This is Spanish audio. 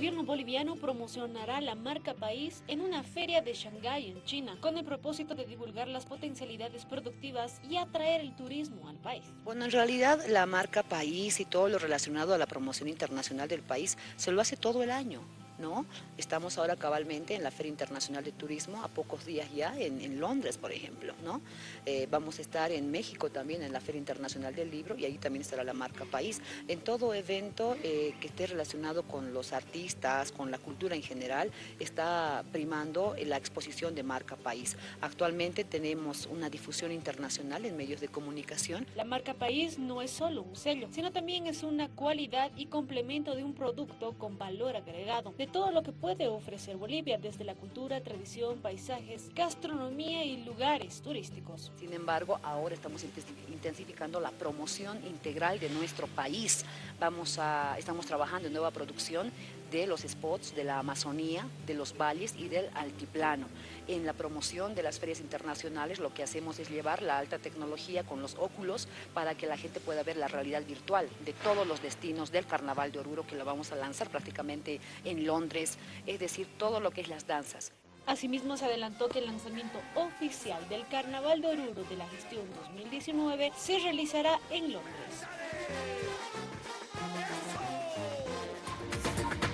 gobierno boliviano promocionará la marca país en una feria de Shanghái, en China, con el propósito de divulgar las potencialidades productivas y atraer el turismo al país. Bueno, en realidad la marca país y todo lo relacionado a la promoción internacional del país se lo hace todo el año. Estamos ahora cabalmente en la Feria Internacional de Turismo, a pocos días ya, en, Londres, por ejemplo. Eh, vamos a estar en México también, en la Feria Internacional del Libro, y ahí también estará la marca País. En todo evento eh, que esté relacionado con los artistas, con la cultura en general, está primando la exposición de marca País. Actualmente tenemos una difusión internacional en medios de comunicación. La marca País no es solo un sello, sino también es una cualidad y complemento de un producto con valor agregado, todo lo que puede ofrecer Bolivia, desde la cultura, tradición, paisajes, gastronomía y lugares turísticos. Sin embargo, ahora estamos intensificando la promoción integral de nuestro país. Vamos a, estamos trabajando en nueva producción de los spots de la Amazonía, de los valles y del altiplano. En la promoción de las ferias internacionales lo que hacemos es llevar la alta tecnología con los óculos para que la gente pueda ver la realidad virtual de todos los destinos del Carnaval de Oruro que lo vamos a lanzar prácticamente en Es decir, todo lo que es las danzas. Asimismo, se adelantó que el lanzamiento oficial del Carnaval de Oruro de la gestión 2019 se realizará en Londres.